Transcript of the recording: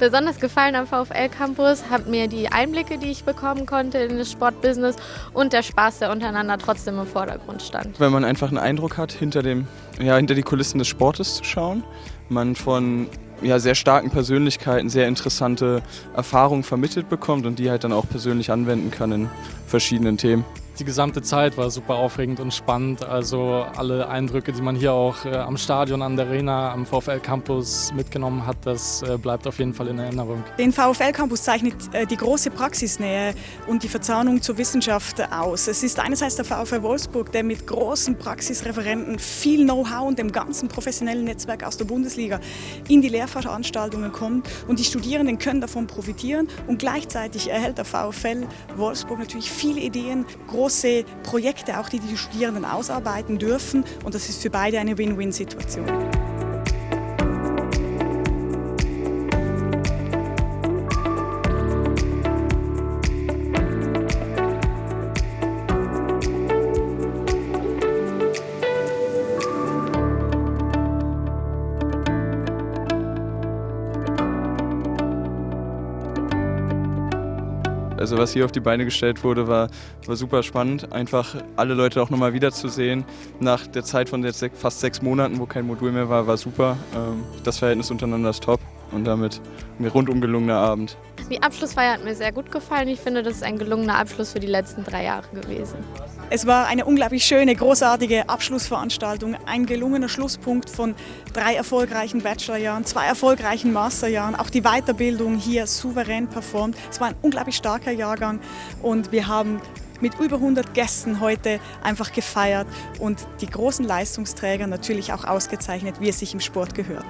Besonders gefallen am VfL Campus hat mir die Einblicke, die ich bekommen konnte in das Sportbusiness und der Spaß, der untereinander trotzdem im Vordergrund stand. Wenn man einfach einen Eindruck hat, hinter, dem, ja, hinter die Kulissen des Sportes zu schauen, man von ja, sehr starken Persönlichkeiten sehr interessante Erfahrungen vermittelt bekommt und die halt dann auch persönlich anwenden kann in verschiedenen Themen. Die gesamte Zeit war super aufregend und spannend. Also alle Eindrücke, die man hier auch äh, am Stadion, an der Arena, am VfL Campus mitgenommen hat, das äh, bleibt auf jeden Fall in Erinnerung. Den VfL Campus zeichnet äh, die große Praxisnähe und die Verzahnung zur Wissenschaft aus. Es ist einerseits der VfL Wolfsburg, der mit großen Praxisreferenten viel Know-how und dem ganzen professionellen Netzwerk aus der Bundesliga in die Lehrveranstaltungen kommt und die Studierenden können davon profitieren und gleichzeitig erhält der VfL Wolfsburg natürlich viele Ideen, große Projekte, auch die die Studierenden ausarbeiten dürfen. Und das ist für beide eine Win-Win-Situation. Also was hier auf die Beine gestellt wurde, war, war super spannend. Einfach alle Leute auch nochmal wiederzusehen. Nach der Zeit von jetzt fast sechs Monaten, wo kein Modul mehr war, war super. Ähm, das Verhältnis untereinander ist top und damit ein rundum gelungener Abend. Die Abschlussfeier hat mir sehr gut gefallen. Ich finde, das ist ein gelungener Abschluss für die letzten drei Jahre gewesen. Es war eine unglaublich schöne, großartige Abschlussveranstaltung, ein gelungener Schlusspunkt von drei erfolgreichen Bachelorjahren, zwei erfolgreichen Masterjahren, auch die Weiterbildung hier souverän performt. Es war ein unglaublich starker Jahrgang und wir haben mit über 100 Gästen heute einfach gefeiert und die großen Leistungsträger natürlich auch ausgezeichnet, wie es sich im Sport gehört.